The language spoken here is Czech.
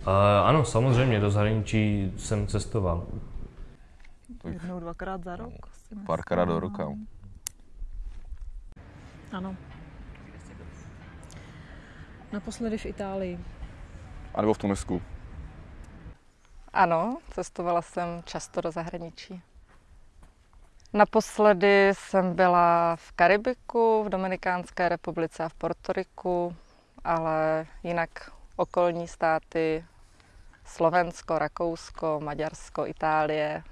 Uh, ano, samozřejmě, do zahraničí jsem cestoval. Jednou, dvakrát za rok. Párkrát do roka. no. Ano. Naposledy v Itálii. A nebo v Tunisku. Ano, cestovala jsem často do zahraničí. Naposledy jsem byla v Karibiku, v Dominikánské republice a v Portoriku, ale jinak okolní státy Slovensko, Rakousko, Maďarsko, Itálie,